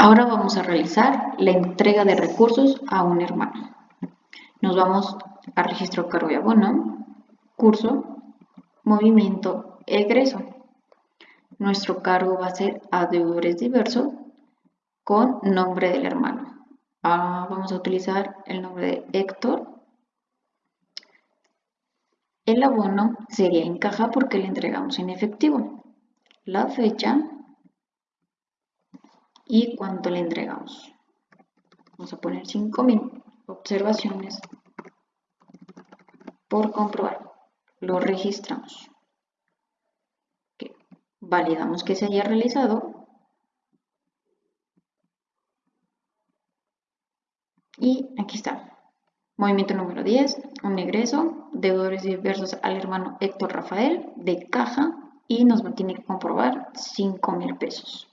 Ahora vamos a realizar la entrega de recursos a un hermano. Nos vamos a registro cargo y abono, curso, movimiento, egreso. Nuestro cargo va a ser a deudores diversos con nombre del hermano. Ah, vamos a utilizar el nombre de Héctor. El abono sería en caja porque le entregamos en efectivo. La fecha y cuánto le entregamos. Vamos a poner 5000 observaciones por comprobar. Lo registramos. Validamos que se haya realizado. Y aquí está. Movimiento número 10, un egreso, deudores diversos al hermano Héctor Rafael de caja y nos tiene que comprobar 5 mil pesos.